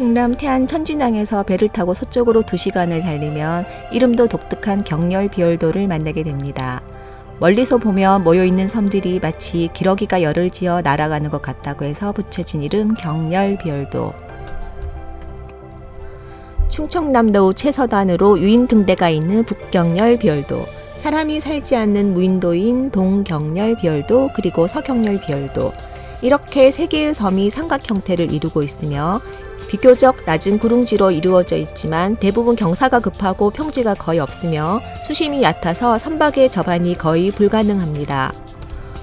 충남 태안 천진항에서 배를 타고 서쪽으로 2시간을 달리면 이름도 독특한 경렬 비열도를 만나게 됩니다. 멀리서 보면 모여있는 섬들이 마치 기러기가 열을 지어 날아가는 것 같다고 해서 붙여진 이름 경렬 비열도. 충청남도 최서단으로 유인 등대가 있는 북경렬 비열도, 사람이 살지 않는 무인도인 동경렬 비열도 그리고 서경렬 비열도 이렇게 세 개의 섬이 삼각 형태를 이루고 있으며 비교적 낮은 구릉지로 이루어져 있지만 대부분 경사가 급하고 평지가 거의 없으며 수심이 얕아서 선박의 접안이 거의 불가능합니다.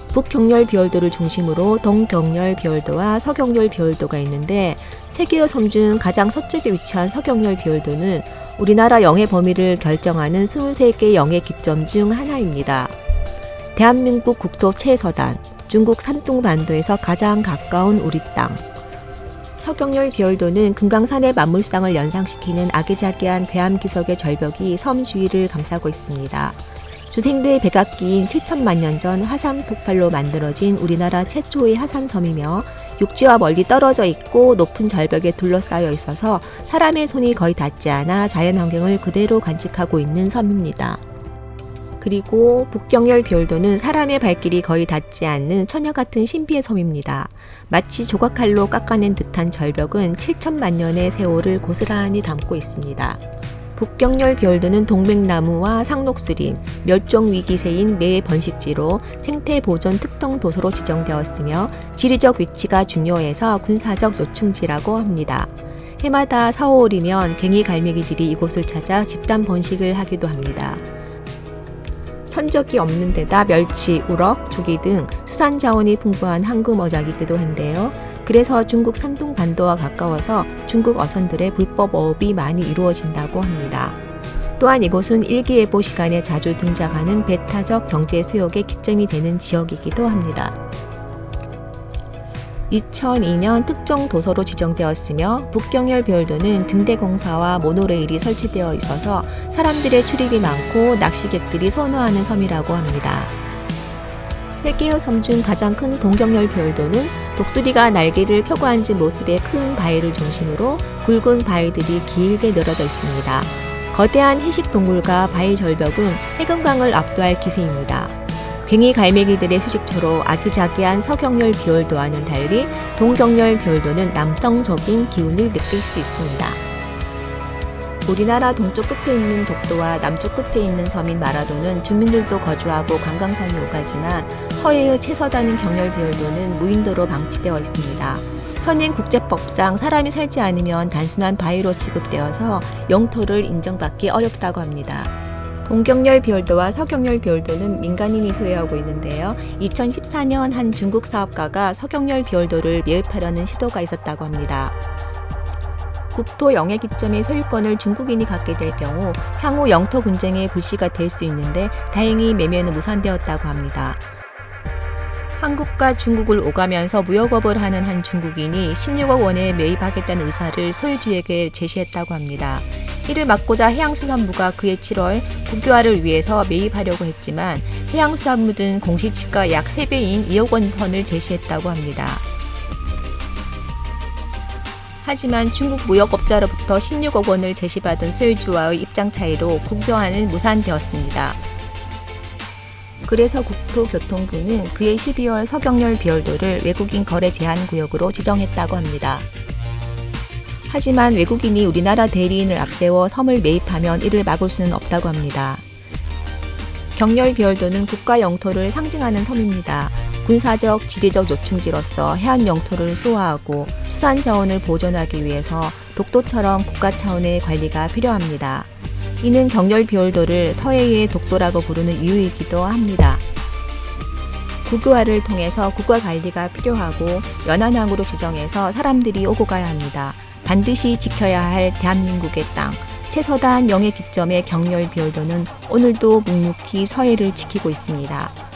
북경렬 비열도를 중심으로 동경렬 비열도와 서경렬 비열도가 있는데 세 개의 섬 중 가장 서쪽에 위치한 서경렬 비열도는 우리나라 영해 범위를 결정하는 23개 영해 기점 중 하나입니다. 대한민국 국토 최서단, 중국 산둥반도에서 가장 가까운 우리 땅. 서경렬 비열도는 금강산의 만물상을 연상시키는 아기자기한 괴암기석의 절벽이 섬 주위를 감싸고 있습니다. 주생대 백악기인 7천만 년 전 화산 폭발로 만들어진 우리나라 최초의 하산섬이며 육지와 멀리 떨어져 있고 높은 절벽에 둘러싸여 있어서 사람의 손이 거의 닿지 않아 자연환경을 그대로 간직하고 있는 섬입니다. 그리고 북경열 비올도는 사람의 발길이 거의 닿지 않는 처녀 같은 신비의 섬입니다. 마치 조각칼로 깎아낸 듯한 절벽은 7천만 년의 세월을 고스란히 담고 있습니다. 북경열 비올드는 동백나무와 상록수림, 멸종위기세인 매 번식지로 생태보존 특정 도서로 지정되었으며 지리적 위치가 중요해서 군사적 요충지라고 합니다. 해마다 4, 5월이면 갱이 갈매기들이 이곳을 찾아 집단 번식을 하기도 합니다. 천적이 없는 데다 멸치, 우럭, 조기 등 수산 자원이 풍부한 황금 어장이기도 한데요. 그래서 중국 산둥 반도와 가까워서 중국 어선들의 불법 어업이 많이 이루어진다고 합니다. 또한 이곳은 일기예보 시간에 자주 등장하는 배타적 경제 수역의 기점이 되는 지역이기도 합니다. 2002년 특정 도서로 지정되었으며 북경열 별도는 등대공사와 모노레일이 설치되어 있어서 사람들의 출입이 많고 낚시객들이 선호하는 섬이라고 합니다. 세계의 섬 중 가장 큰 동경열 별도는 독수리가 날개를 펴고 앉은 모습의 큰 바위를 중심으로 굵은 바위들이 길게 늘어져 있습니다. 거대한 해식 동굴과 바위 절벽은 해금강을 압도할 기세입니다. 괭이 갈매기들의 휴식처로 아기자기한 서경열 비월도와는 달리 동경열 비월도는 남성적인 기운을 느낄 수 있습니다. 우리나라 동쪽 끝에 있는 독도와 남쪽 끝에 있는 섬인 마라도는 주민들도 거주하고 관광선이 오가지만 서해의 채서다는 경열 비월도는 무인도로 방치되어 있습니다. 현행 국제법상 사람이 살지 않으면 단순한 바위로 취급되어서 영토를 인정받기 어렵다고 합니다. 동경열 비올도와 서경열 비올도는 민간인이 소유하고 있는데요. 2014년 한 중국 사업가가 서경열 비올도를 매입하려는 시도가 있었다고 합니다. 국토 영해 기점의 소유권을 중국인이 갖게 될 경우 향후 영토 분쟁의 불씨가 될 수 있는데 다행히 매매는 무산되었다고 합니다. 한국과 중국을 오가면서 무역업을 하는 한 중국인이 16억 원에 매입하겠다는 의사를 소유주에게 제시했다고 합니다. 이를 막고자 해양수산부가 그해 7월 국교화를 위해서 매입하려고 했지만 해양수산부 등 공시지가 약 3배인 2억 원 선을 제시했다고 합니다. 하지만 중국 무역업자로부터 16억 원을 제시받은 소유주와의 입장 차이로 국교화는 무산되었습니다. 그래서 국토교통부는 그해 12월 서경열 비열도를 외국인 거래 제한 구역으로 지정했다고 합니다. 하지만 외국인이 우리나라 대리인을 앞세워 섬을 매입하면 이를 막을 수는 없다고 합니다. 경렬 비열도는 국가 영토를 상징하는 섬입니다. 군사적, 지리적 요충지로서 해안 영토를 수호하고 수산 자원을 보존하기 위해서 독도처럼 국가 차원의 관리가 필요합니다. 이는 경렬 비열도를 서해의 독도라고 부르는 이유이기도 합니다. 국유화를 통해서 국가 관리가 필요하고 연안항으로 지정해서 사람들이 오고 가야 합니다. 반드시 지켜야 할 대한민국의 땅, 최서단 영해 기점의 경렬 비열도는 오늘도 묵묵히 서해를 지키고 있습니다.